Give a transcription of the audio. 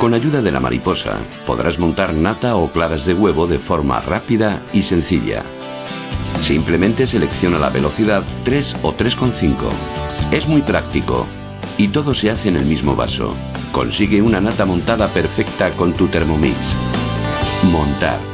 Con ayuda de la mariposa podrás montar nata o claras de huevo de forma rápida y sencilla. Simplemente selecciona la velocidad 3 o 3,5. Es muy práctico y todo se hace en el mismo vaso. Consigue una nata montada perfecta con tu Thermomix. Montar